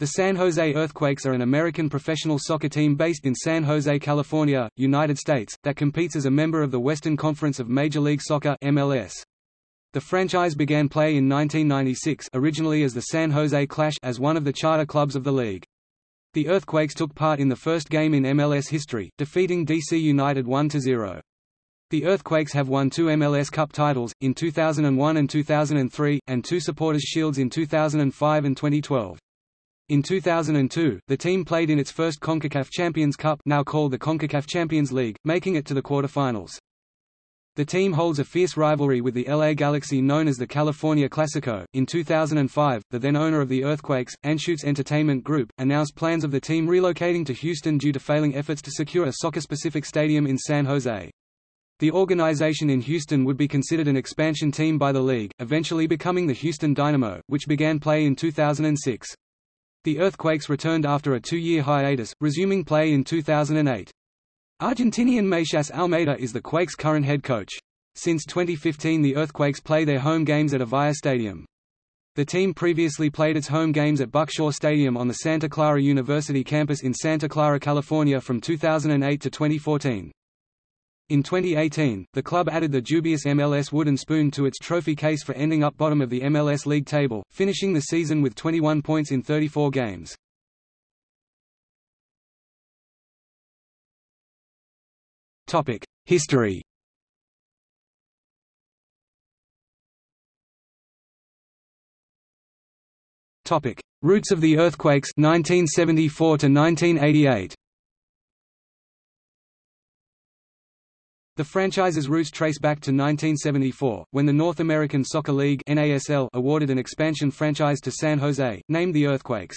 The San Jose Earthquakes are an American professional soccer team based in San Jose, California, United States, that competes as a member of the Western Conference of Major League Soccer MLS. The franchise began play in 1996 originally as the San Jose Clash as one of the charter clubs of the league. The Earthquakes took part in the first game in MLS history, defeating DC United 1–0. The Earthquakes have won two MLS Cup titles, in 2001 and 2003, and two Supporters' Shields in 2005 and 2012. In 2002, the team played in its first CONCACAF Champions Cup now called the CONCACAF Champions League, making it to the quarterfinals. The team holds a fierce rivalry with the LA Galaxy known as the California Classico. In 2005, the then owner of the Earthquakes, Anschutz Entertainment Group, announced plans of the team relocating to Houston due to failing efforts to secure a soccer-specific stadium in San Jose. The organization in Houston would be considered an expansion team by the league, eventually becoming the Houston Dynamo, which began play in 2006. The Earthquakes returned after a two-year hiatus, resuming play in 2008. Argentinian Matías Almeida is the Quakes' current head coach. Since 2015 the Earthquakes play their home games at Avaya Stadium. The team previously played its home games at Buck-Shaw Stadium on the Santa Clara University campus in Santa Clara, California from 2008 to 2014. In 2018, the club added the dubious MLS wooden spoon to its trophy case for ending up bottom of the MLS league table, finishing the season with 21 points in 34 games. Topic: History Topic: Roots of the earthquakes 1974 to 1988 The franchise's roots trace back to 1974, when the North American Soccer League NASL awarded an expansion franchise to San Jose, named the Earthquakes.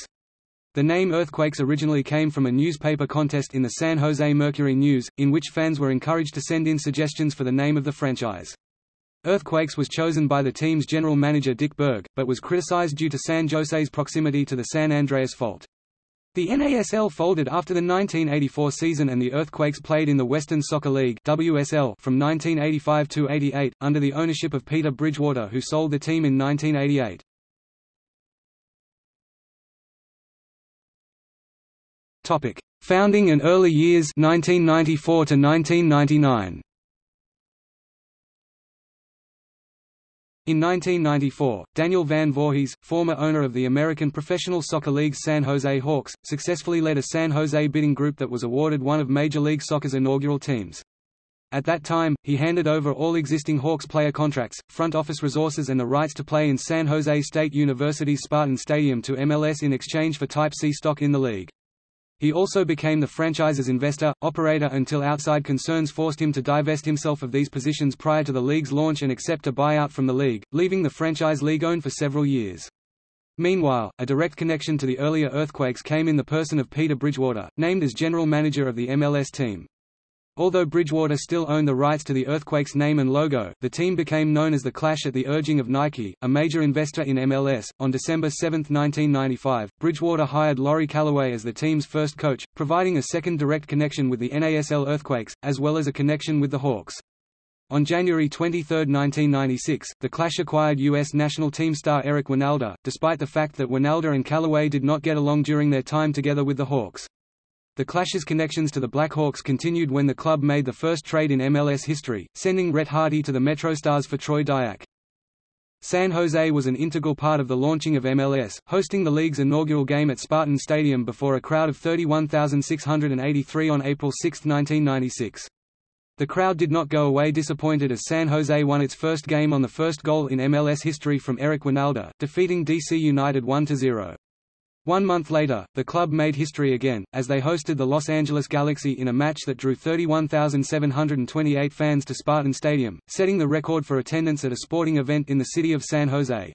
The name Earthquakes originally came from a newspaper contest in the San Jose Mercury News, in which fans were encouraged to send in suggestions for the name of the franchise. Earthquakes was chosen by the team's general manager Dick Berg, but was criticized due to San Jose's proximity to the San Andreas Fault. The NASL folded after the 1984 season and the Earthquakes played in the Western Soccer League WSL from 1985 to 88, under the ownership of Peter Bridgewater who sold the team in 1988. Founding and early years 1994 to 1999. In 1994, Daniel Van Voorhees, former owner of the American Professional Soccer League's San Jose Hawks, successfully led a San Jose bidding group that was awarded one of Major League Soccer's inaugural teams. At that time, he handed over all existing Hawks player contracts, front office resources and the rights to play in San Jose State University's Spartan Stadium to MLS in exchange for Type C stock in the league. He also became the franchise's investor, operator until outside concerns forced him to divest himself of these positions prior to the league's launch and accept a buyout from the league, leaving the franchise league-owned for several years. Meanwhile, a direct connection to the earlier earthquakes came in the person of Peter Bridgewater, named as general manager of the MLS team. Although Bridgewater still owned the rights to the Earthquakes name and logo, the team became known as the Clash at the urging of Nike, a major investor in MLS. On December 7, 1995, Bridgewater hired Laurie Calloway as the team's first coach, providing a second direct connection with the NASL Earthquakes, as well as a connection with the Hawks. On January 23, 1996, the Clash acquired U.S. national team star Eric Wynalda, despite the fact that Wynalda and Calloway did not get along during their time together with the Hawks. The Clash's connections to the Blackhawks continued when the club made the first trade in MLS history, sending Rhett Hardy to the MetroStars for Troy Dayak. San Jose was an integral part of the launching of MLS, hosting the league's inaugural game at Spartan Stadium before a crowd of 31,683 on April 6, 1996. The crowd did not go away disappointed as San Jose won its first game on the first goal in MLS history from Eric Wynalda, defeating DC United 1–0. One month later, the club made history again, as they hosted the Los Angeles Galaxy in a match that drew 31,728 fans to Spartan Stadium, setting the record for attendance at a sporting event in the city of San Jose.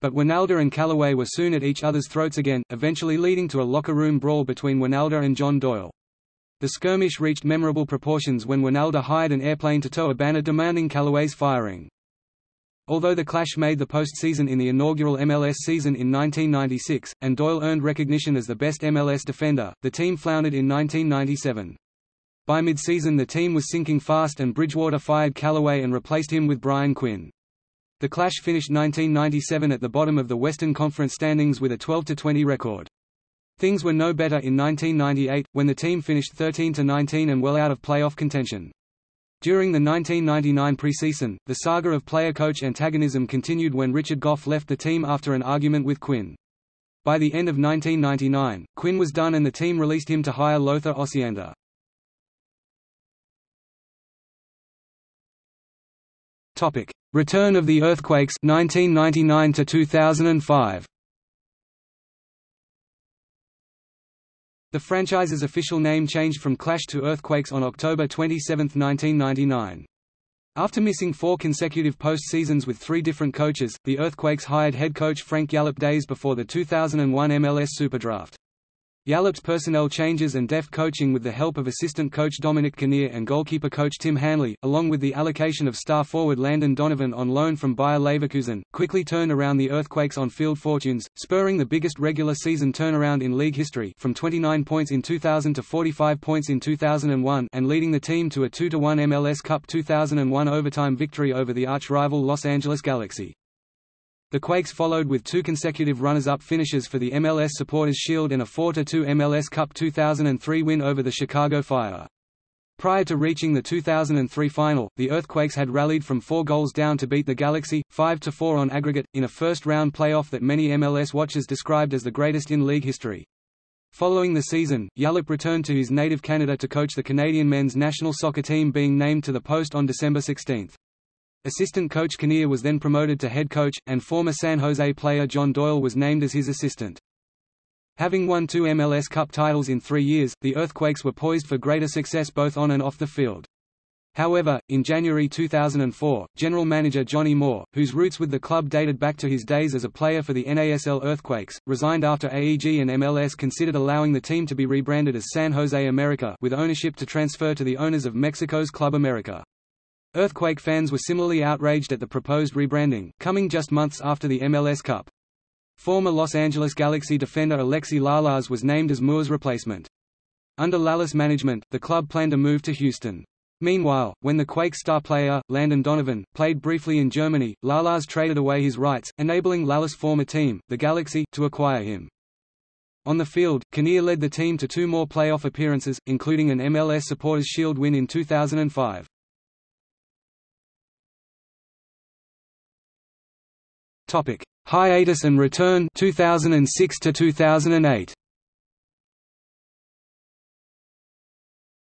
But Wynalda and Calloway were soon at each other's throats again, eventually leading to a locker room brawl between Wynalda and John Doyle. The skirmish reached memorable proportions when Wynalda hired an airplane to tow a banner demanding Calloway's firing. Although the Clash made the postseason in the inaugural MLS season in 1996, and Doyle earned recognition as the best MLS defender, the team floundered in 1997. By mid-season the team was sinking fast and Bridgewater fired Calloway and replaced him with Brian Quinn. The Clash finished 1997 at the bottom of the Western Conference standings with a 12-20 record. Things were no better in 1998, when the team finished 13–19 and well out of playoff contention. During the 1999 preseason, the saga of player-coach antagonism continued when Richard Gough left the team after an argument with Quinn. By the end of 1999, Quinn was done and the team released him to hire Lothar Osiander. Return of the Earthquakes 1999 to 2005. The franchise's official name changed from Clash to Earthquakes on October 27, 1999. After missing four consecutive post-seasons with three different coaches, the Earthquakes hired head coach Frank Yallop days before the 2001 MLS Superdraft. Yallop's personnel changes and deft coaching with the help of assistant coach Dominic Kinnear and goalkeeper coach Tim Hanley, along with the allocation of star forward Landon Donovan on loan from Bayer Leverkusen, quickly turned around the Earthquakes' on-field fortunes, spurring the biggest regular season turnaround in league history from 29 points in 2000 to 45 points in 2001 and leading the team to a 2-1 MLS Cup 2001 overtime victory over the arch-rival Los Angeles Galaxy. The Quakes followed with two consecutive runners-up finishes for the MLS Supporters Shield and a 4–2 MLS Cup 2003 win over the Chicago Fire. Prior to reaching the 2003 final, the Earthquakes had rallied from four goals down to beat the Galaxy, 5–4 on aggregate, in a first-round playoff that many MLS watchers described as the greatest in league history. Following the season, Yallop returned to his native Canada to coach the Canadian men's national soccer team being named to the post on December 16. Assistant coach Kinnear was then promoted to head coach, and former San Jose player John Doyle was named as his assistant. Having won two MLS Cup titles in three years, the Earthquakes were poised for greater success both on and off the field. However, in January 2004, general manager Johnny Moore, whose roots with the club dated back to his days as a player for the NASL Earthquakes, resigned after AEG and MLS considered allowing the team to be rebranded as San Jose America with ownership to transfer to the owners of Mexico's Club America. Earthquake fans were similarly outraged at the proposed rebranding, coming just months after the MLS Cup. Former Los Angeles Galaxy defender Alexi Lalas was named as Moore's replacement. Under Lalas management, the club planned a move to Houston. Meanwhile, when the Quake star player, Landon Donovan, played briefly in Germany, Lalas traded away his rights, enabling Lalas' former team, the Galaxy, to acquire him. On the field, Kinnear led the team to two more playoff appearances, including an MLS Supporters Shield win in 2005. Topic: Hiatus and return 2006 to 2008.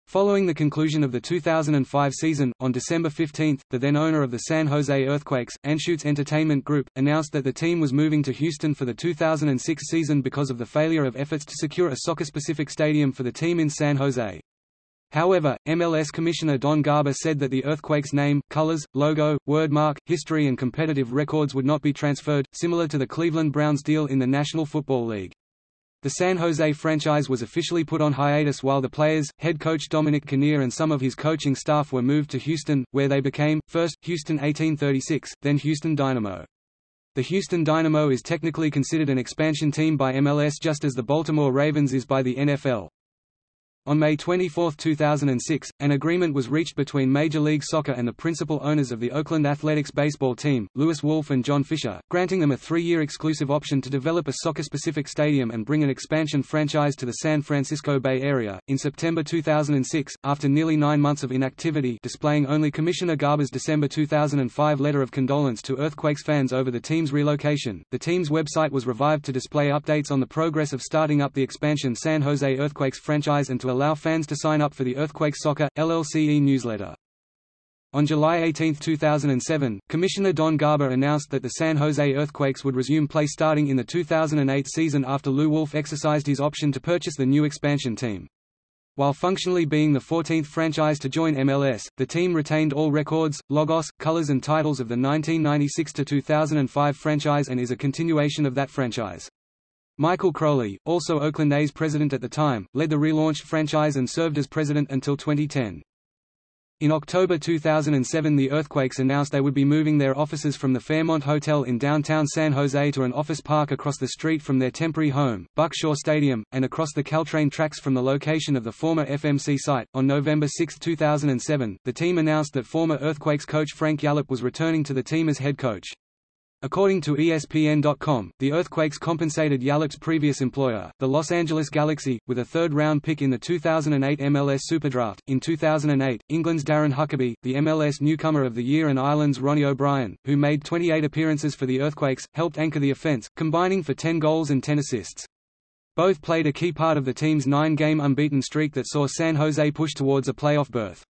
Following the conclusion of the 2005 season, on December 15, the then owner of the San Jose Earthquakes, Anschutz Entertainment Group, announced that the team was moving to Houston for the 2006 season because of the failure of efforts to secure a soccer-specific stadium for the team in San Jose. However, MLS Commissioner Don Garber said that the Earthquakes name, colors, logo, wordmark, history and competitive records would not be transferred, similar to the Cleveland Browns deal in the National Football League. The San Jose franchise was officially put on hiatus while the players, head coach Dominic Kinnear and some of his coaching staff were moved to Houston, where they became, first, Houston 1836, then Houston Dynamo. The Houston Dynamo is technically considered an expansion team by MLS just as the Baltimore Ravens is by the NFL. On May 24, 2006, an agreement was reached between Major League Soccer and the principal owners of the Oakland Athletics baseball team, Lewis Wolff and John Fisher, granting them a three-year exclusive option to develop a soccer-specific stadium and bring an expansion franchise to the San Francisco Bay Area. In September 2006, after nearly nine months of inactivity displaying only Commissioner Garber's December 2005 letter of condolence to Earthquakes fans over the team's relocation, the team's website was revived to display updates on the progress of starting up the expansion San Jose Earthquakes franchise and to allow fans to sign up for the Earthquake Soccer, LLCE newsletter. On July 18, 2007, Commissioner Don Garber announced that the San Jose Earthquakes would resume play starting in the 2008 season after Lew Wolff exercised his option to purchase the new expansion team. While functionally being the 14th franchise to join MLS, the team retained all records, logos, colors and titles of the 1996–2005 franchise and is a continuation of that franchise. Michael Crowley, also Oakland A's president at the time, led the relaunched franchise and served as president until 2010. In October 2007 the Earthquakes announced they would be moving their offices from the Fairmont Hotel in downtown San Jose to an office park across the street from their temporary home, Buckshaw Stadium, and across the Caltrain tracks from the location of the former FMC site. On November 6, 2007, the team announced that former Earthquakes coach Frank Yallop was returning to the team as head coach. According to ESPN.com, the Earthquakes compensated Yallop's previous employer, the Los Angeles Galaxy, with a third-round pick in the 2008 MLS Superdraft. In 2008, England's Darren Huckerby, the MLS Newcomer of the Year and Ireland's Ronnie O'Brien, who made 28 appearances for the Earthquakes, helped anchor the offense, combining for 10 goals and 10 assists. Both played a key part of the team's nine-game unbeaten streak that saw San Jose push towards a playoff berth.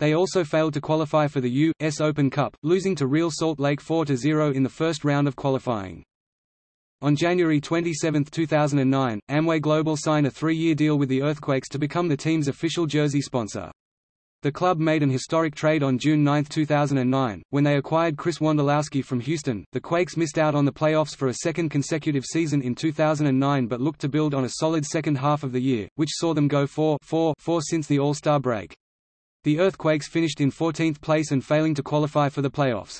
They also failed to qualify for the U.S. Open Cup, losing to Real Salt Lake 4–0 in the first round of qualifying. On January 27, 2009, Amway Global signed a three-year deal with the Earthquakes to become the team's official jersey sponsor. The club made an historic trade on June 9, 2009, when they acquired Chris Wondolowski from Houston. The Quakes missed out on the playoffs for a second consecutive season in 2009 but looked to build on a solid second half of the year, which saw them go 4-4 since the All-Star break. The Earthquakes finished in 14th place and failing to qualify for the playoffs.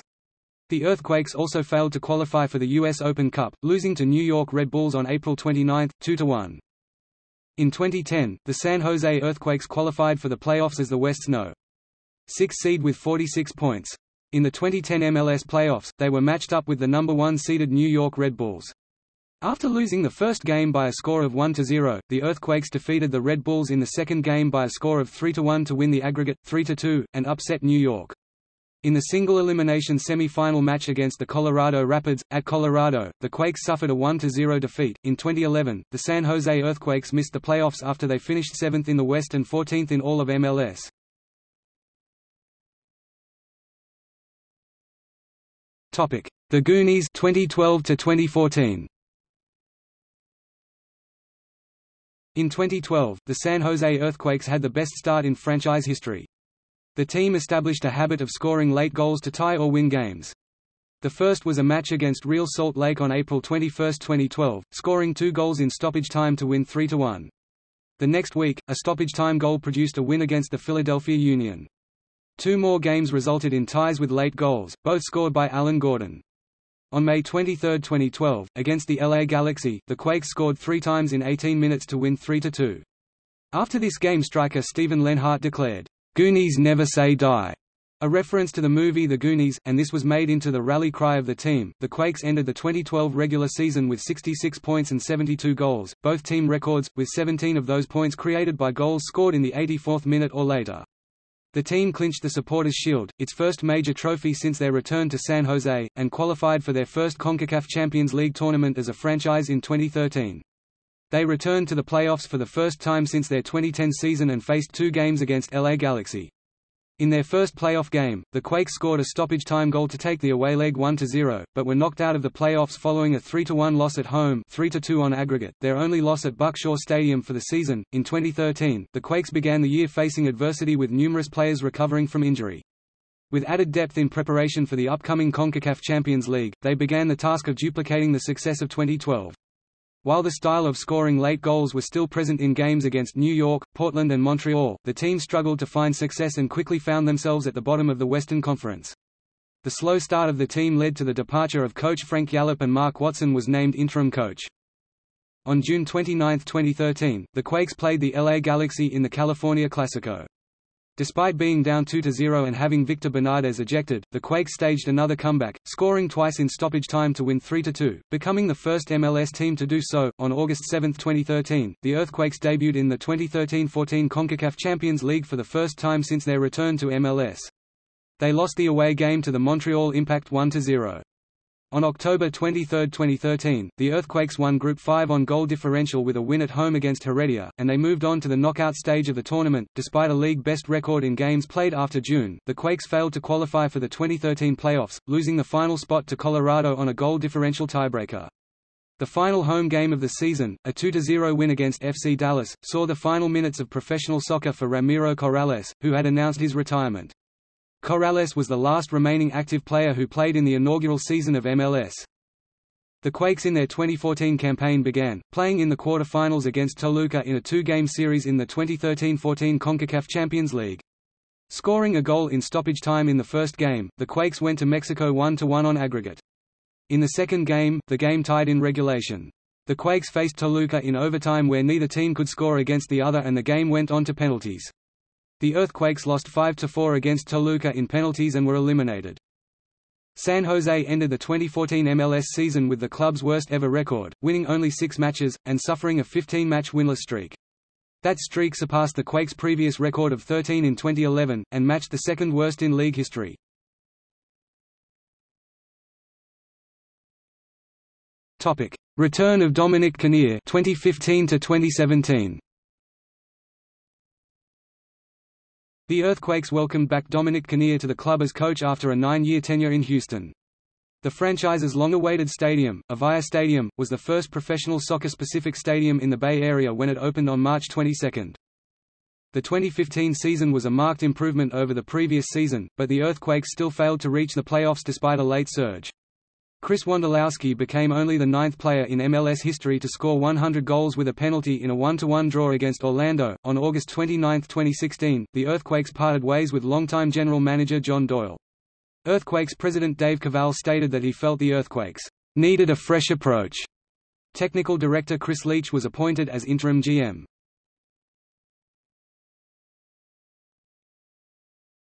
The Earthquakes also failed to qualify for the U.S. Open Cup, losing to New York Red Bulls on April 29, 2–1. In 2010, the San Jose Earthquakes qualified for the playoffs as the West's No. 6 seed with 46 points. In the 2010 MLS playoffs, they were matched up with the number 1 seeded New York Red Bulls. After losing the first game by a score of 1–0, the Earthquakes defeated the Red Bulls in the second game by a score of 3–1 to win the aggregate, 3–2, and upset New York. In the single elimination semi-final match against the Colorado Rapids, at Colorado, the Quakes suffered a 1–0 defeat. In 2011, the San Jose Earthquakes missed the playoffs after they finished 7th in the West and 14th in all of MLS. The Goonies 2012 to 2014. In 2012, the San Jose Earthquakes had the best start in franchise history. The team established a habit of scoring late goals to tie or win games. The first was a match against Real Salt Lake on April 21, 2012, scoring two goals in stoppage time to win 3–1. The next week, a stoppage time goal produced a win against the Philadelphia Union. Two more games resulted in ties with late goals, both scored by Alan Gordon. On May 23, 2012, against the LA Galaxy, the Quakes scored three times in 18 minutes to win 3–2. After this game striker Steven Lenhart declared, "'Goonies never say die' a reference to the movie The Goonies, and this was made into the rally cry of the team. The Quakes ended the 2012 regular season with 66 points and 72 goals, both team records, with 17 of those points created by goals scored in the 84th minute or later. The team clinched the Supporters' Shield, its first major trophy since their return to San Jose, and qualified for their first CONCACAF Champions League tournament as a franchise in 2013. They returned to the playoffs for the first time since their 2010 season and faced two games against LA Galaxy. In their first playoff game, the Quakes scored a stoppage time goal to take the away leg 1–0, but were knocked out of the playoffs following a 3–1 loss at home 3–2 on aggregate, their only loss at Buckshaw Stadium for the season. In 2013, the Quakes began the year facing adversity with numerous players recovering from injury. With added depth in preparation for the upcoming CONCACAF Champions League, they began the task of duplicating the success of 2012. While the style of scoring late goals was still present in games against New York, Portland and Montreal, the team struggled to find success and quickly found themselves at the bottom of the Western Conference. The slow start of the team led to the departure of coach Frank Yallop and Mark Watson was named interim coach. On June 29, 2013, the Quakes played the LA Galaxy in the California Classico. Despite being down 2–0 and having Victor Bernardez ejected, the Quakes staged another comeback, scoring twice in stoppage time to win 3–2, becoming the first MLS team to do so. On August 7, 2013, the Earthquakes debuted in the 2013–14 CONCACAF Champions League for the first time since their return to MLS. They lost the away game to the Montreal Impact 1–0. On October 23, 2013, the Earthquakes won Group 5 on goal differential with a win at home against Heredia, and they moved on to the knockout stage of the tournament. Despite a league best record in games played after June, the Quakes failed to qualify for the 2013 playoffs, losing the final spot to Colorado on a goal differential tiebreaker. The final home game of the season, a 2–0 win against FC Dallas, saw the final minutes of professional soccer for Ramiro Corrales, who had announced his retirement. Corrales was the last remaining active player who played in the inaugural season of MLS. The Quakes in their 2014 campaign began, playing in the quarter-finals against Toluca in a two-game series in the 2013–14 CONCACAF Champions League. Scoring a goal in stoppage time in the first game, the Quakes went to Mexico 1–1 on aggregate. In the second game, the game tied in regulation. The Quakes faced Toluca in overtime where neither team could score against the other and the game went on to penalties. The Earthquakes lost 5–4 against Toluca in penalties and were eliminated. San Jose ended the 2014 MLS season with the club's worst ever record, winning only six matches, and suffering a 15-match winless streak. That streak surpassed the Quakes' previous record of 13 in 2011, and matched the second worst in league history. Return of Dominic Kinnear 2015 to 2017. The Earthquakes welcomed back Dominic Kinnear to the club as coach after a nine-year tenure in Houston. The franchise's long-awaited stadium, Avaya Stadium, was the first professional soccer-specific stadium in the Bay Area when it opened on March 22. The 2015 season was a marked improvement over the previous season, but the Earthquakes still failed to reach the playoffs despite a late surge. Chris Wondolowski became only the ninth player in MLS history to score 100 goals with a penalty in a 1-1 draw against Orlando. On August 29, 2016, the Earthquakes parted ways with longtime general manager John Doyle. Earthquakes president Dave Kaval stated that he felt the Earthquakes needed a fresh approach. Technical director Chris Leach was appointed as interim GM.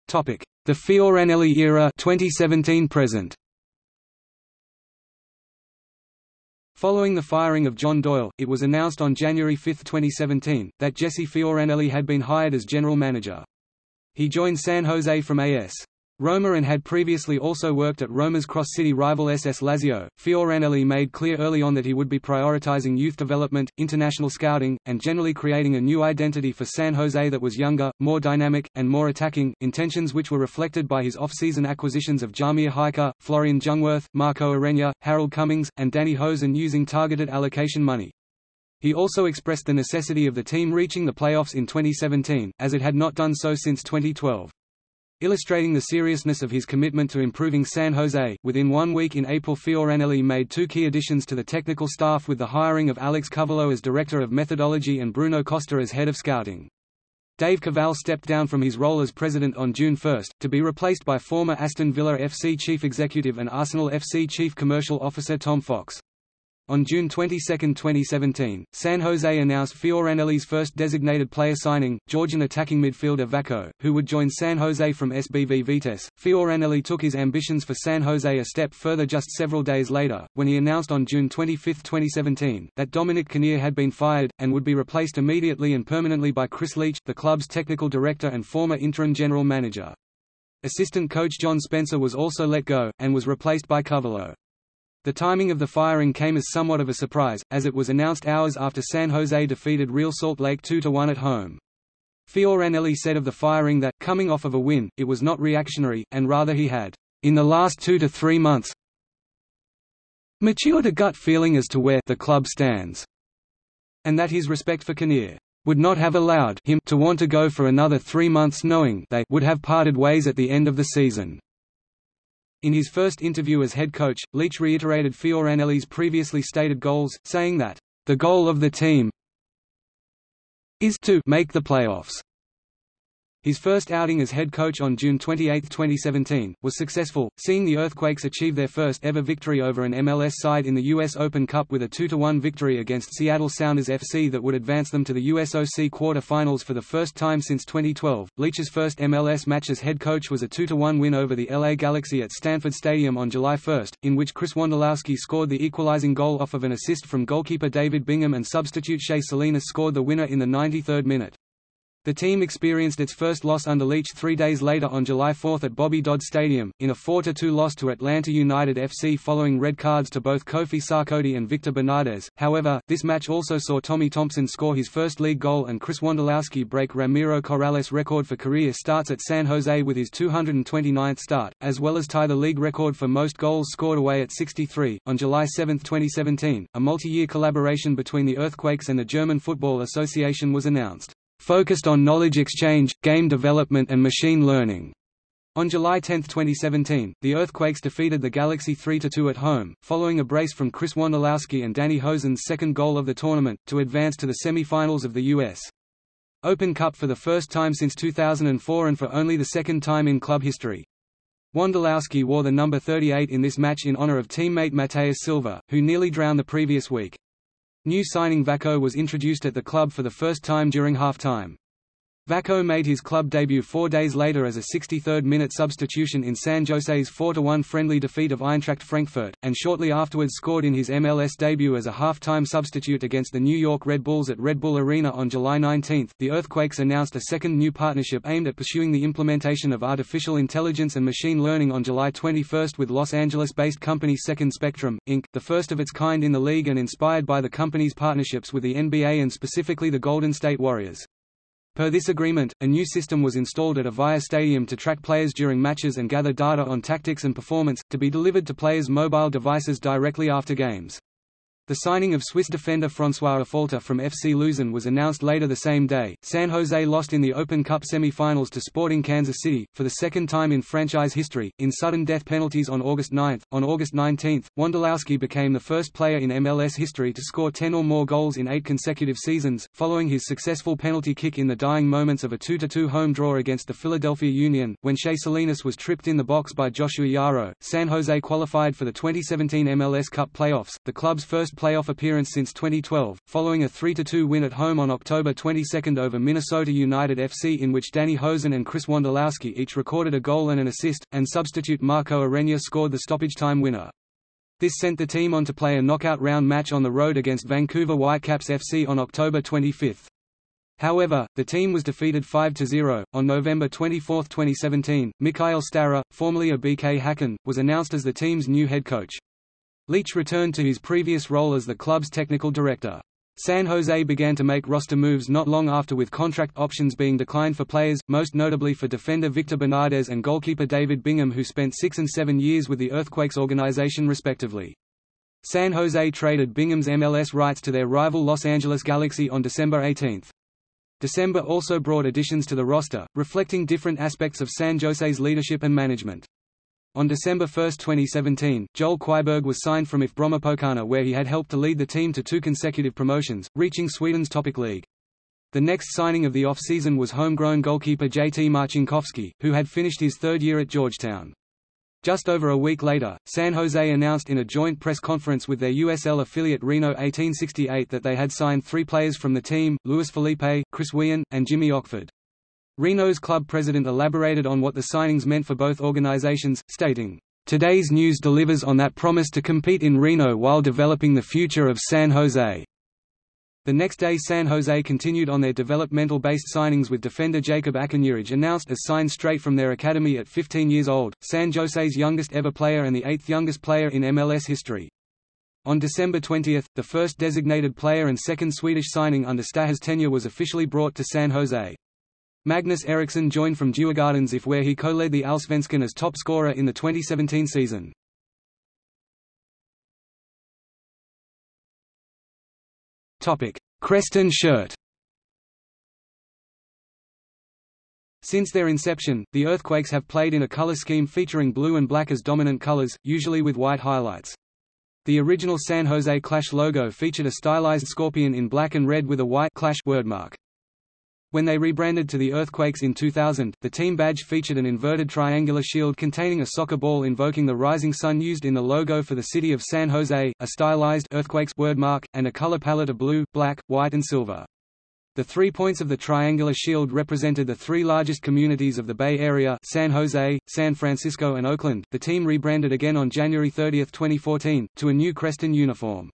Topic: The Fioranelli era 2017 present. Following the firing of John Doyle, it was announced on January 5, 2017, that Jesse Fioranelli had been hired as general manager. He joined San Jose from AS. Roma and had previously also worked at Roma's cross-city rival SS Lazio. Fioranelli made clear early on that he would be prioritizing youth development, international scouting, and generally creating a new identity for San Jose that was younger, more dynamic, and more attacking, intentions which were reflected by his off-season acquisitions of Jahmir Hyka, Florian Jungwirth, Marco Ureña, Harold Cummings, and Danny Hoesen using targeted allocation money. He also expressed the necessity of the team reaching the playoffs in 2017, as it had not done so since 2012. Illustrating the seriousness of his commitment to improving San Jose, within one week in April Fioranelli made two key additions to the technical staff with the hiring of Alex Covelo as Director of Methodology and Bruno Costa as Head of Scouting. Dave Kaval stepped down from his role as president on June 1, to be replaced by former Aston Villa FC Chief Executive and Arsenal FC Chief Commercial Officer Tom Fox. On June 22, 2017, San Jose announced Fioranelli's first designated player signing, Georgian attacking midfielder Vako, who would join San Jose from SBV Vitesse. Fioranelli took his ambitions for San Jose a step further just several days later, when he announced on June 25, 2017, that Dominic Kinnear had been fired, and would be replaced immediately and permanently by Chris Leach, the club's technical director and former interim general manager. Assistant coach John Spencer was also let go, and was replaced by Covelo. The timing of the firing came as somewhat of a surprise, as it was announced hours after San Jose defeated Real Salt Lake 2–1 at home. Fioranelli said of the firing that, coming off of a win, it was not reactionary, and rather he had, in the last two to three months, matured a gut feeling as to where the club stands, and that his respect for Kinnear would not have allowed him to want to go for another three months knowing they would have parted ways at the end of the season. In his first interview as head coach, Leach reiterated Fioranelli's previously stated goals, saying that, "...the goal of the team is to make the playoffs." His first outing as head coach on June 28, 2017, was successful, seeing the Earthquakes achieve their first ever victory over an MLS side in the U.S. Open Cup with a 2–1 victory against Seattle Sounders FC that would advance them to the USOC quarter-finals for the first time since 2012. Leach's first MLS match as head coach was a 2–1 win over the LA Galaxy at Stanford Stadium on July 1, in which Chris Wondolowski scored the equalizing goal off of an assist from goalkeeper David Bingham and substitute Shea Salinas scored the winner in the 93rd minute. The team experienced its first loss under Leach three days later on July 4 at Bobby Dodd Stadium, in a 4–2 loss to Atlanta United FC following red cards to both Kofi Sarkodie and Victor Bernardez. However, this match also saw Tommy Thompson score his first league goal and Chris Wondolowski break Ramiro Corrales' record for career starts at San Jose with his 229th start, as well as tie the league record for most goals scored away at 63. On July 7, 2017, a multi-year collaboration between the Earthquakes and the German Football Association was announced focused on knowledge exchange, game development and machine learning. On July 10, 2017, the Earthquakes defeated the Galaxy 3–2 at home, following a brace from Chris Wondolowski and Danny Hoesen's second goal of the tournament, to advance to the semi-finals of the U.S. Open Cup for the first time since 2004 and for only the second time in club history. Wondolowski wore the number 38 in this match in honor of teammate Mateus Silva, who nearly drowned the previous week. New signing Vako was introduced at the club for the first time during half-time. Vako made his club debut four days later as a 63rd-minute substitution in San Jose's 4–1 friendly defeat of Eintracht Frankfurt, and shortly afterwards scored in his MLS debut as a half-time substitute against the New York Red Bulls at Red Bull Arena on July 19. The Earthquakes announced a second new partnership aimed at pursuing the implementation of artificial intelligence and machine learning on July 21 with Los Angeles-based company Second Spectrum, Inc., the first of its kind in the league and inspired by the company's partnerships with the NBA and specifically the Golden State Warriors. Per this agreement, a new system was installed at Avaya Stadium to track players during matches and gather data on tactics and performance, to be delivered to players' mobile devices directly after games. The signing of Swiss defender François Affolter from FC Luzern was announced later the same day. San Jose lost in the Open Cup semi-finals to Sporting Kansas City, for the second time in franchise history, in sudden death penalties on August 9. On August 19, Wondolowski became the first player in MLS history to score 10 or more goals in eight consecutive seasons, following his successful penalty kick in the dying moments of a 2-2 home draw against the Philadelphia Union, when Shea Salinas was tripped in the box by Joshua Yaro. San Jose qualified for the 2017 MLS Cup playoffs, the club's first playoff appearance since 2012, following a 3–2 win at home on October 22 over Minnesota United FC in which Danny Hoesen and Chris Wondolowski each recorded a goal and an assist, and substitute Marco Ureña scored the stoppage time winner. This sent the team on to play a knockout round match on the road against Vancouver Whitecaps FC on October 25. However, the team was defeated 5–0. On November 24, 2017, Mikael Stahre, formerly of BK Häcken, was announced as the team's new head coach. Leach returned to his previous role as the club's technical director. San Jose began to make roster moves not long after with contract options being declined for players, most notably for defender Victor Bernardez and goalkeeper David Bingham who spent six and seven years with the Earthquakes organization respectively. San Jose traded Bingham's MLS rights to their rival Los Angeles Galaxy on December 18. December also brought additions to the roster, reflecting different aspects of San Jose's leadership and management. On December 1, 2017, Joel Qwiberg was signed from IF Brommapojkarna where he had helped to lead the team to two consecutive promotions, reaching Sweden's Topic League. The next signing of the off-season was homegrown goalkeeper JT Marcinkowski, who had finished his third year at Georgetown. Just over a week later, San Jose announced in a joint press conference with their USL affiliate Reno 1868 that they had signed three players from the team, Luis Felipe, Chris Wehan, and Jimmy Ockford. Reno's club president elaborated on what the signings meant for both organizations, stating, Today's news delivers on that promise to compete in Reno while developing the future of San Jose. The next day San Jose continued on their developmental-based signings with defender Jacob Akinuraj announced as signed straight from their academy at 15 years old, San Jose's youngest ever player and the eighth youngest player in MLS history. On December 20, the first designated player and second Swedish signing under Stahre's tenure was officially brought to San Jose. Magnus Eriksson joined from Djurgårdens IF where he co-led the Allsvenskan as top scorer in the 2017 season. Crest and shirt Since their inception, the Earthquakes have played in a color scheme featuring blue and black as dominant colors, usually with white highlights. The original San Jose Clash logo featured a stylized scorpion in black and red with a white Clash wordmark. When they rebranded to the Earthquakes in 2000, the team badge featured an inverted triangular shield containing a soccer ball invoking the rising sun used in the logo for the city of San Jose, a stylized Earthquakes wordmark, and a color palette of blue, black, white and silver. The three points of the triangular shield represented the three largest communities of the Bay Area San Jose, San Francisco and Oakland. The team rebranded again on January 30, 2014, to a new Creston uniform.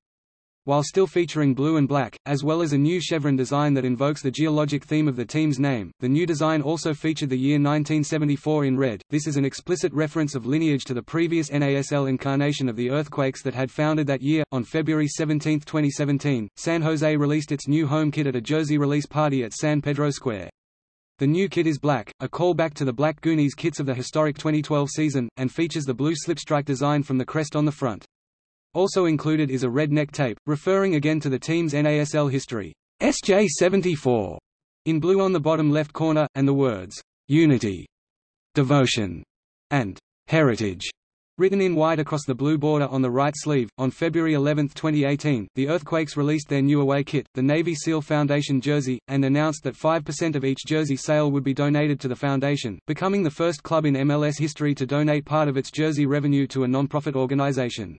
While still featuring blue and black, as well as a new chevron design that invokes the geologic theme of the team's name, the new design also featured the year 1974 in red. This is an explicit reference of lineage to the previous NASL incarnation of the Earthquakes that had founded that year. On February 17, 2017, San Jose released its new home kit at a jersey release party at San Pedro Square. The new kit is black, a callback to the Black Goonies kits of the historic 2012 season, and features the blue slipstrike design from the crest on the front. Also included is a red neck tape, referring again to the team's NASL history, SJ74, in blue on the bottom left corner, and the words, Unity, Devotion, and Heritage written in white across the blue border on the right sleeve. On February 11, 2018, the Earthquakes released their new away kit, the Navy SEAL Foundation jersey, and announced that 5% of each jersey sale would be donated to the foundation, becoming the first club in MLS history to donate part of its jersey revenue to a non-profit organization.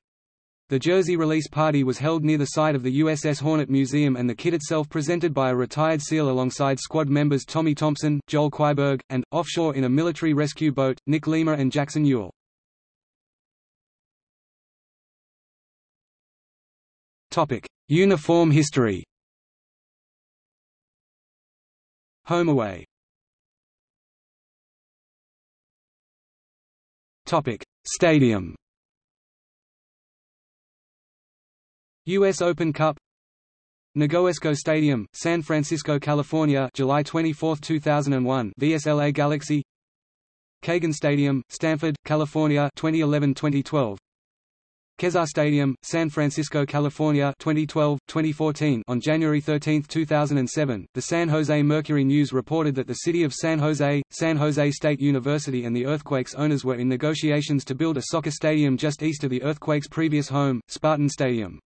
The jersey release party was held near the site of the USS Hornet Museum and the kit itself presented by a retired SEAL alongside squad members Tommy Thompson, Joel Qwiberg, and, offshore in a military rescue boat, Nick Lima and Jackson Ewell. Uniform history Home away Stadium. U.S. Open Cup. Negoesco Stadium, San Francisco, California, July 24, 2001. VSLA Galaxy. Cagan Stadium, Stanford, California, 2011-2012. Kezar Stadium, San Francisco, California 2012-2014 On January 13, 2007, the San Jose Mercury News reported that the city of San Jose, San Jose State University and the Earthquakes owners were in negotiations to build a soccer stadium just east of the Earthquakes' previous home, Spartan Stadium.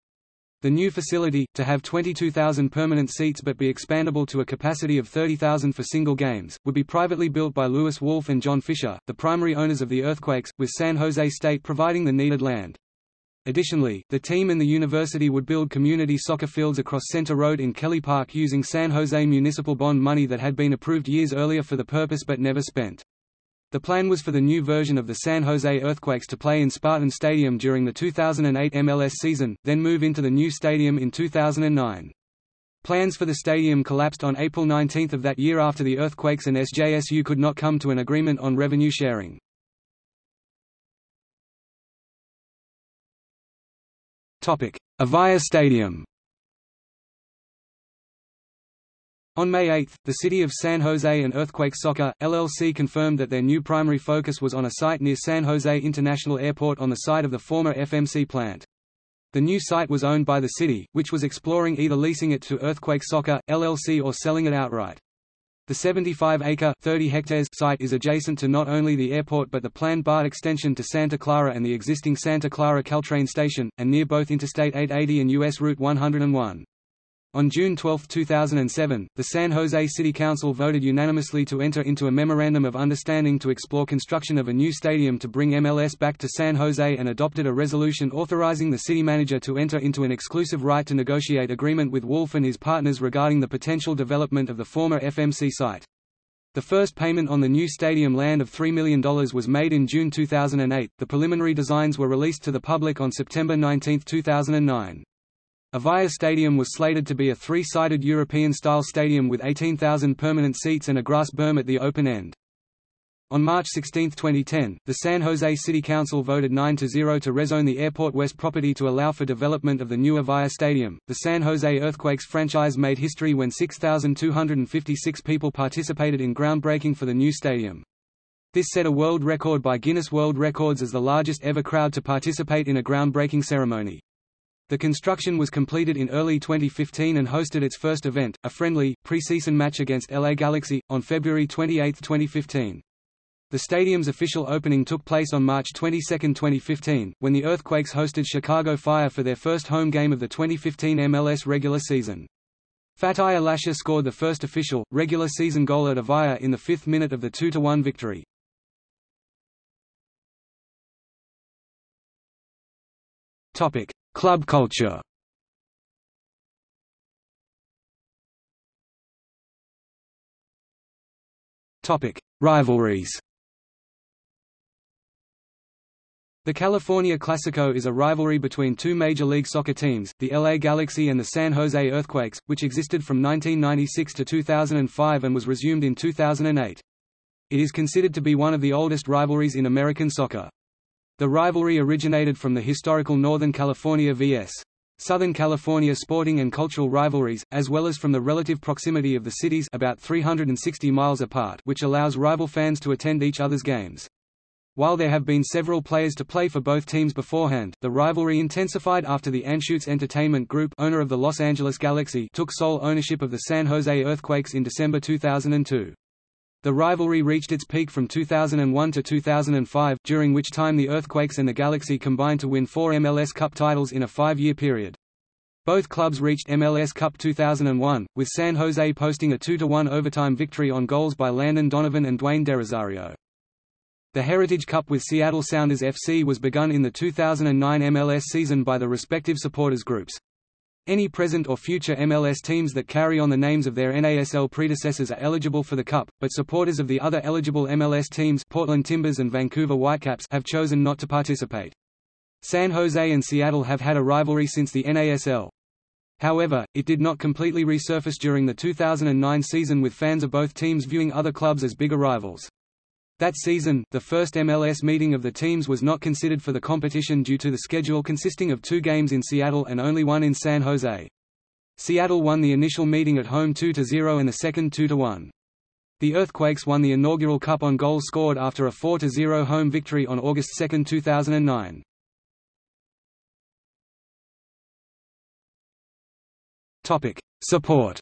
The new facility, to have 22,000 permanent seats but be expandable to a capacity of 30,000 for single games, would be privately built by Lewis Wolff and John Fisher, the primary owners of the Earthquakes, with San Jose State providing the needed land. Additionally, the team and the university would build community soccer fields across Senter Road in Kelly Park using San Jose municipal bond money that had been approved years earlier for the purpose but never spent. The plan was for the new version of the San Jose Earthquakes to play in Spartan Stadium during the 2008 MLS season, then move into the new stadium in 2009. Plans for the stadium collapsed on April 19 of that year after the earthquakes and SJSU could not come to an agreement on revenue sharing. Avaya Stadium On May 8, the city of San Jose and Earthquake Soccer, LLC confirmed that their new primary focus was on a site near San Jose International Airport on the site of the former FMC plant. The new site was owned by the city, which was exploring either leasing it to Earthquake Soccer, LLC or selling it outright. The 75-acre (30 hectares) site is adjacent to not only the airport but the planned BART extension to Santa Clara and the existing Santa Clara Caltrain station, and near both Interstate 880 and U.S. Route 101. On June 12, 2007, the San Jose City Council voted unanimously to enter into a Memorandum of Understanding to explore construction of a new stadium to bring MLS back to San Jose and adopted a resolution authorizing the city manager to enter into an exclusive right to negotiate agreement with Wolff and his partners regarding the potential development of the former FMC site. The first payment on the new stadium land of $3 million was made in June 2008. The preliminary designs were released to the public on September 19, 2009. Avaya Stadium was slated to be a three-sided European-style stadium with 18,000 permanent seats and a grass berm at the open end. On March 16, 2010, the San Jose City Council voted 9-0 to rezone the Airport West property to allow for development of the new Avaya Stadium. The San Jose Earthquakes franchise made history when 6,256 people participated in groundbreaking for the new stadium. This set a world record by Guinness World Records as the largest ever crowd to participate in a groundbreaking ceremony. The construction was completed in early 2015 and hosted its first event, a friendly, preseason match against LA Galaxy, on February 28, 2015. The stadium's official opening took place on March 22, 2015, when the Earthquakes hosted Chicago Fire for their first home game of the 2015 MLS regular season. Fatai Alashe scored the first official, regular season goal at Avaya in the fifth minute of the 2–1 victory. Topic: Club culture. Rivalries. The California Classico is a rivalry between two Major League Soccer teams, the LA Galaxy and the San Jose Earthquakes, which existed from 1996 to 2005 and was resumed in 2008. It is considered to be one of the oldest rivalries in American soccer. The rivalry originated from the historical Northern California vs. Southern California sporting and cultural rivalries, as well as from the relative proximity of the cities about 360 miles apart which allows rival fans to attend each other's games. While there have been several players to play for both teams beforehand, the rivalry intensified after the Anschutz Entertainment Group owner of the Los Angeles Galaxy took sole ownership of the San Jose Earthquakes in December 2002. The rivalry reached its peak from 2001 to 2005, during which time the Earthquakes and the Galaxy combined to win four MLS Cup titles in a five-year period. Both clubs reached MLS Cup 2001, with San Jose posting a 2–1 overtime victory on goals by Landon Donovan and Dwayne DeRosario. The Heritage Cup with Seattle Sounders FC was begun in the 2009 MLS season by the respective supporters groups. Any present or future MLS teams that carry on the names of their NASL predecessors are eligible for the Cup, but supporters of the other eligible MLS teams Portland Timbers and Vancouver Whitecaps have chosen not to participate. San Jose and Seattle have had a rivalry since the NASL. However, it did not completely resurface during the 2009 season with fans of both teams viewing other clubs as bigger rivals. That season, the first MLS meeting of the teams was not considered for the competition due to the schedule consisting of two games in Seattle and only one in San Jose. Seattle won the initial meeting at home 2–0 and the second 2–1. The Earthquakes won the inaugural Cup on goals scored after a 4–0 home victory on August 2, 2009. Support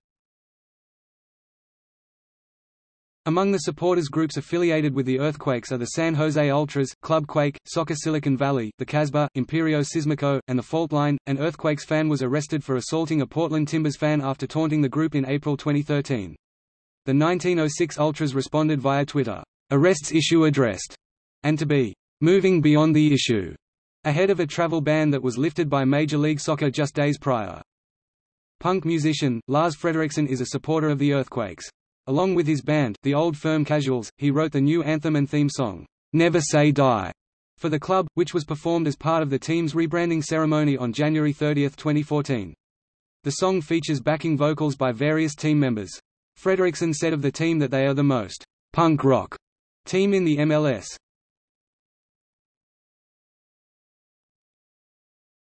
Among the supporters groups affiliated with the Earthquakes are the San Jose Ultras, Club Quake, Soccer Silicon Valley, the Casbah, Imperio Sismico, and the Fault Line. An Earthquakes fan was arrested for assaulting a Portland Timbers fan after taunting the group in April 2013. The 1906 Ultras responded via Twitter, "'Arrests issue addressed' and to be "'moving beyond the issue' ahead of a travel ban that was lifted by Major League Soccer just days prior. Punk musician, Lars Frederiksen is a supporter of the Earthquakes. Along with his band, the Old Firm Casuals, he wrote the new anthem and theme song, Never Say Die, for the club, which was performed as part of the team's rebranding ceremony on January 30, 2014. The song features backing vocals by various team members. Frederiksen said of the team that they are the most punk rock team in the MLS.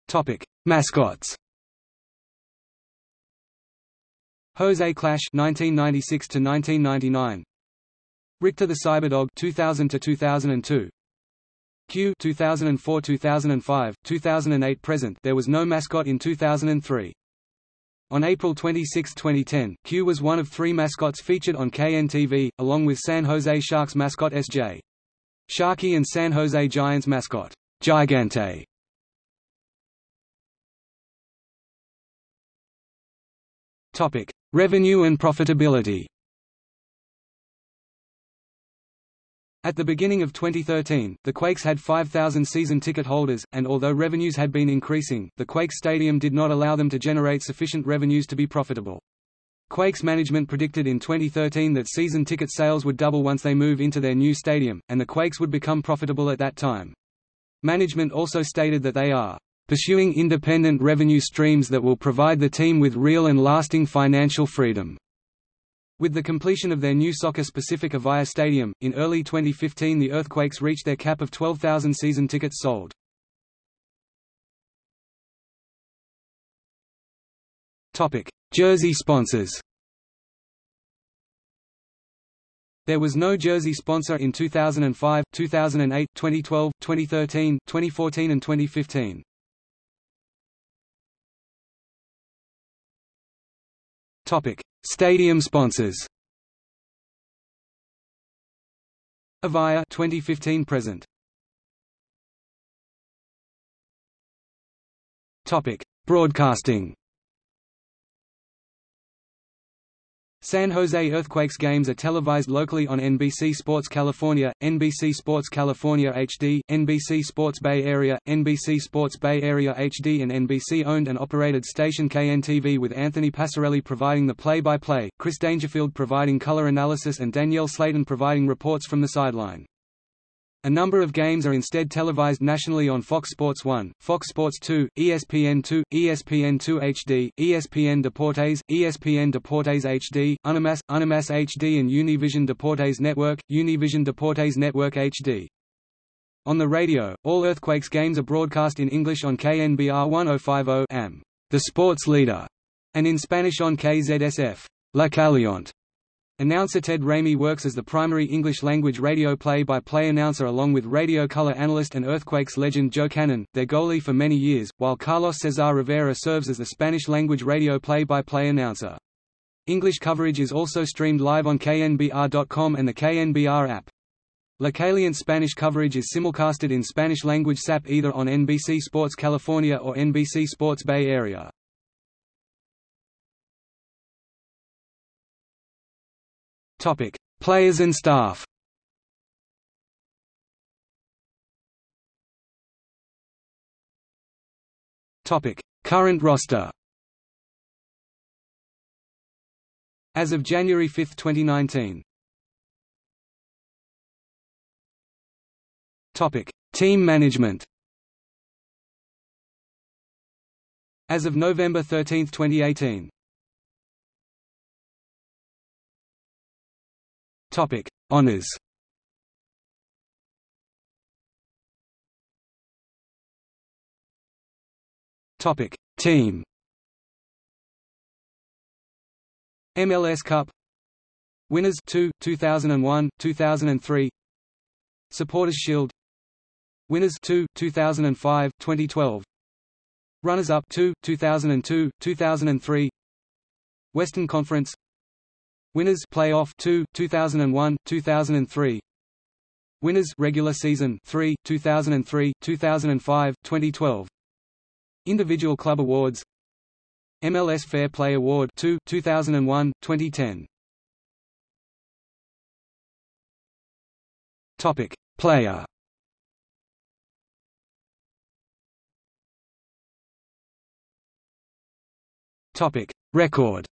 Topic: Mascots. Jose Clash 1996 to 1999 Richter the Cyberdog 2000 to 2002 Q 2004 2005 2008 present there was no mascot in 2003 on April 26, 2010, Q was one of three mascots featured on KNTV, along with San Jose Sharks mascot SJ. Sharky and San Jose Giants mascot, Gigante. Topic: Revenue and profitability At the beginning of 2013, the Quakes had 5,000 season ticket holders, and although revenues had been increasing, the Quakes Stadium did not allow them to generate sufficient revenues to be profitable. Quakes management predicted in 2013 that season ticket sales would double once they move into their new stadium, and the Quakes would become profitable at that time. Management also stated that they are pursuing independent revenue streams that will provide the team with real and lasting financial freedom. With the completion of their new soccer-specific Avaya Stadium, in early 2015 the Earthquakes reached their cap of 12,000 season tickets sold. Jersey sponsors There was no jersey sponsor in 2005, 2008, 2012, 2013, 2014 and 2015. Topic: Stadium sponsors. Avaya 2015 present. Topic: Broadcasting. San Jose Earthquakes games are televised locally on NBC Sports California, NBC Sports California HD, NBC Sports Bay Area, NBC Sports Bay Area HD and NBC-owned and operated station KNTV with Anthony Passarelli providing the play-by-play, -play, Chris Dangerfield providing color analysis and Danielle Slaton providing reports from the sideline. A number of games are instead televised nationally on Fox Sports 1, Fox Sports 2, ESPN2, ESPN2 HD, ESPN Deportes, ESPN Deportes HD, Unimas, Unimas HD and Univision Deportes Network, Univision Deportes Network HD. On the radio, all Earthquakes games are broadcast in English on KNBR 1050 AM, the sports leader, and in Spanish on KZSF, La Caliente. Announcer Ted Ramey works as the primary English-language radio play-by-play announcer along with radio color analyst and Earthquakes legend Joe Cannon, their goalie for many years, while Carlos Cesar Rivera serves as the Spanish-language radio play-by-play announcer. English coverage is also streamed live on knbr.com and the KNBR app. La Caliente Spanish coverage is simulcasted in Spanish-language SAP either on NBC Sports California or NBC Sports Bay Area. Topic: Players and staff. Topic: Current roster. As of January 5, 2019. Topic: Team management. As of November 13, 2018. Topic: Honors. Topic: Team. MLS Cup. Winners 2 2001 2003 Supporters Shield. Winners 2 2005 2012 Runners up 2 2002 2003 Western Conference Winners Playoff 2 2001 2003 Winners regular season 3 2003 2005 2012 Individual Club Awards MLS Fair Play Award 2 2001 2010 Topic Player. Topic Record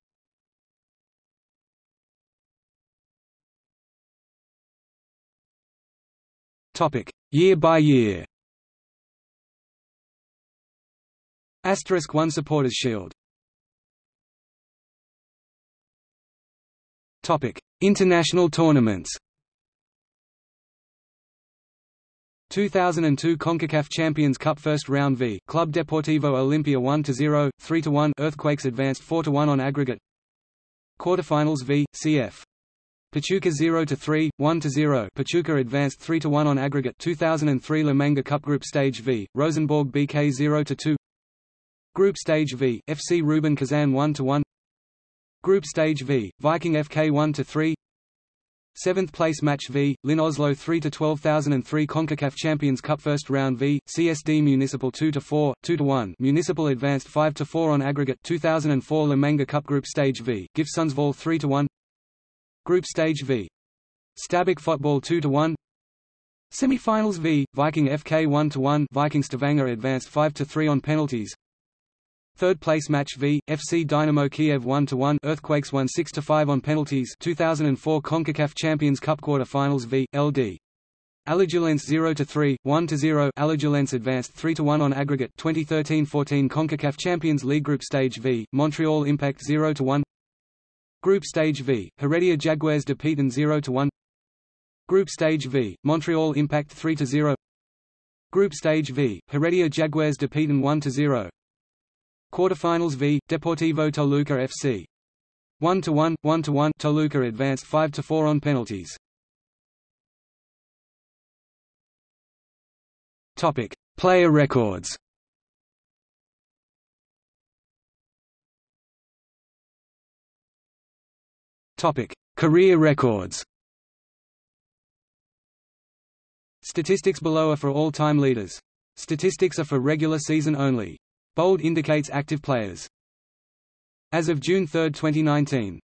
Topic Year by year Asterisk 1 Supporters Shield Topic International tournaments 2002 CONCACAF Champions Cup First Round v Club Deportivo Olimpia 1-0, 3-1 Earthquakes advanced 4-1 on aggregate Quarterfinals v. cf. Pachuca 0 to 3, 1 to 0. Pachuca advanced 3 to 1 on aggregate 2003 La Manga Cup Group Stage v. Rosenborg BK 0 to 2. Group Stage v. FC Rubin Kazan 1 to 1. Group Stage v. Viking FK 1 to 3. Seventh place match v. Lyn Oslo 3-12 2003 CONCACAF Champions Cup First Round v. CSD Municipal 2 to 4, 2 to 1. Municipal advanced 5 to 4 on aggregate 2004 La Manga Cup Group Stage v. GIF Sundsvall 3-1 Group Stage v. Stabæk Fotball 2-1 Semi-finals v. Viking FK 1-1 Viking Stavanger advanced 5-3 on penalties Third place match v. FC Dynamo Kiev 1-1 Earthquakes won 6-5 on penalties 2004 CONCACAF Champions Cup Quarter-Finals v. LD. Alajuelense 0-3, 1-0 Alajuelense advanced 3-1 on aggregate 2013-14 CONCACAF Champions League Group Stage v. Montreal Impact 0-1 Group Stage v. Heredia Jaguares de Petén 0-1 Group Stage v. Montreal Impact 3-0 Group Stage v. Heredia Jaguares de Petén 1-0 Quarterfinals v. Deportivo Toluca FC. 1-1, 1-1 Toluca advanced 5-4 on penalties. Topic: Player records. Topic: Career records. Statistics below are for all-time leaders. Statistics are for regular season only. Bold indicates active players. As of June 3, 2019.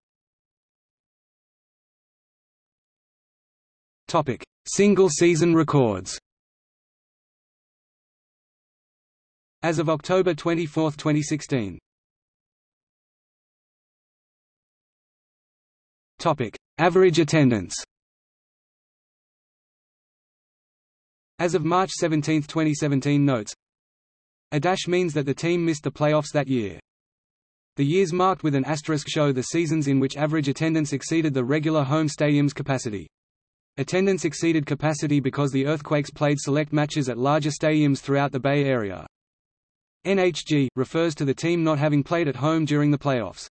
Topic: Single season records. As of October 24, 2016. Average attendance. As of March 17, 2017 notes a dash means that the team missed the playoffs that year. The years marked with an asterisk show the seasons in which average attendance exceeded the regular home stadium's capacity. Attendance exceeded capacity because the Earthquakes played select matches at larger stadiums throughout the Bay Area. NHG refers to the team not having played at home during the playoffs.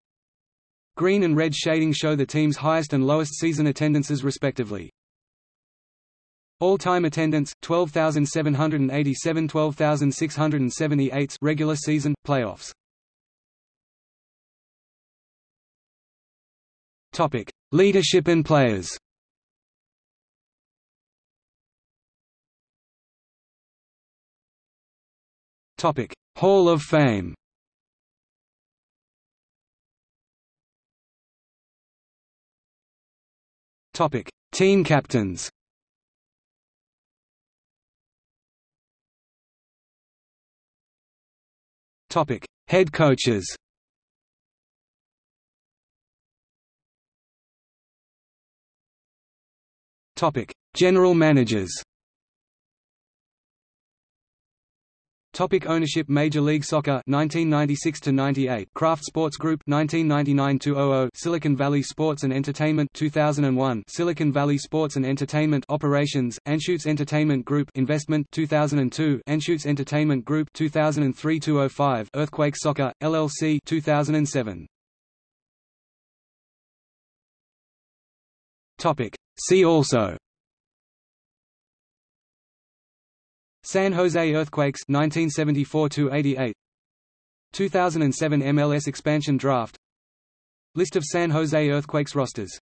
Green and red shading show the team's highest and lowest season attendances respectively. All-time attendance 12,787 12,678 regular season playoffs. Topic: Leadership and players. Topic: Hall of Fame. Topic: Team captains. Topic: Head coaches. Topic: General managers. Topic ownership Major League Soccer 1996 to 98 Kraft Sports Group 1999 to 00 Silicon Valley Sports and Entertainment 2001 Silicon Valley Sports and Entertainment Operations Anschutz Entertainment Group Investment 2002 Anschutz Entertainment Group 2003 to 05 Earthquake Soccer LLC 2007 Topic. See also San Jose Earthquakes 1974 88 2007 MLS expansion draft. List of San Jose Earthquakes rosters